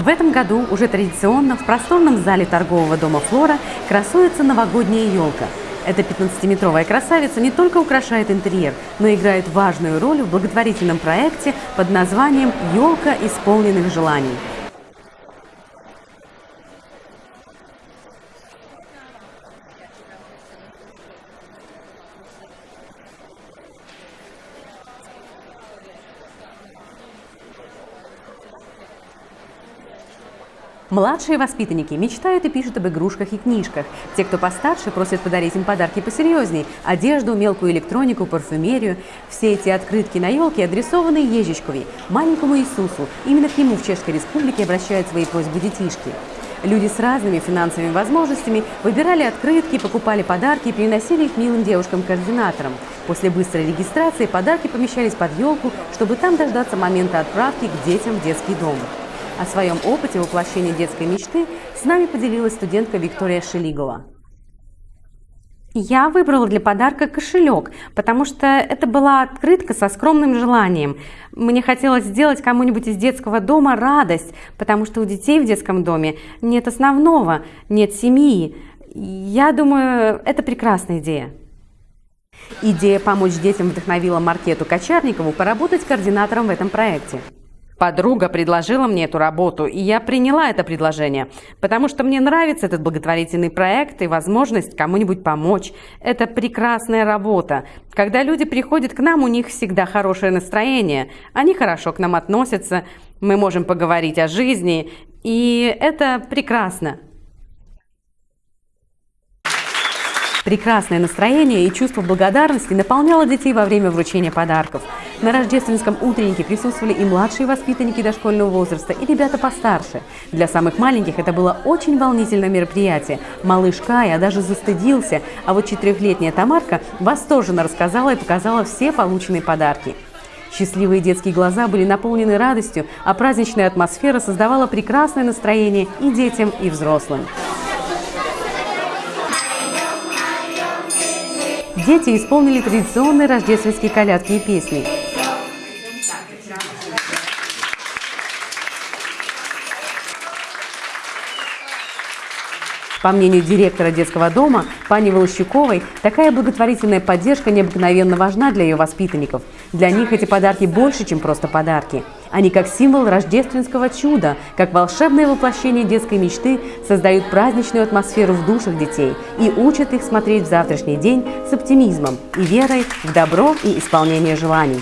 В этом году уже традиционно в просторном зале торгового дома «Флора» красуется новогодняя елка. Эта 15-метровая красавица не только украшает интерьер, но и играет важную роль в благотворительном проекте под названием «Елка исполненных желаний». Младшие воспитанники мечтают и пишут об игрушках и книжках. Те, кто постарше, просят подарить им подарки посерьезней – одежду, мелкую электронику, парфюмерию. Все эти открытки на елке адресованы Ежичковой, маленькому Иисусу. Именно к нему в Чешской Республике обращают свои просьбы детишки. Люди с разными финансовыми возможностями выбирали открытки, покупали подарки и приносили их милым девушкам-координаторам. После быстрой регистрации подарки помещались под елку, чтобы там дождаться момента отправки к детям в детский дом. О своем опыте воплощения детской мечты с нами поделилась студентка Виктория Шелигова. Я выбрала для подарка кошелек, потому что это была открытка со скромным желанием. Мне хотелось сделать кому-нибудь из детского дома радость, потому что у детей в детском доме нет основного, нет семьи. Я думаю, это прекрасная идея. Идея помочь детям вдохновила Маркету Кочарникову поработать координатором в этом проекте. Подруга предложила мне эту работу, и я приняла это предложение, потому что мне нравится этот благотворительный проект и возможность кому-нибудь помочь. Это прекрасная работа. Когда люди приходят к нам, у них всегда хорошее настроение, они хорошо к нам относятся, мы можем поговорить о жизни, и это прекрасно. Прекрасное настроение и чувство благодарности наполняло детей во время вручения подарков. На рождественском утреннике присутствовали и младшие воспитанники дошкольного возраста, и ребята постарше. Для самых маленьких это было очень волнительное мероприятие. Малыш Кая даже застыдился, а вот четырехлетняя Тамарка восторженно рассказала и показала все полученные подарки. Счастливые детские глаза были наполнены радостью, а праздничная атмосфера создавала прекрасное настроение и детям, и взрослым. Дети исполнили традиционные рождественские колядки и песни. По мнению директора детского дома Пани Волощуковой, такая благотворительная поддержка необыкновенно важна для ее воспитанников. Для них эти подарки больше, чем просто подарки. Они как символ рождественского чуда, как волшебное воплощение детской мечты создают праздничную атмосферу в душах детей и учат их смотреть в завтрашний день с оптимизмом и верой в добро и исполнение желаний.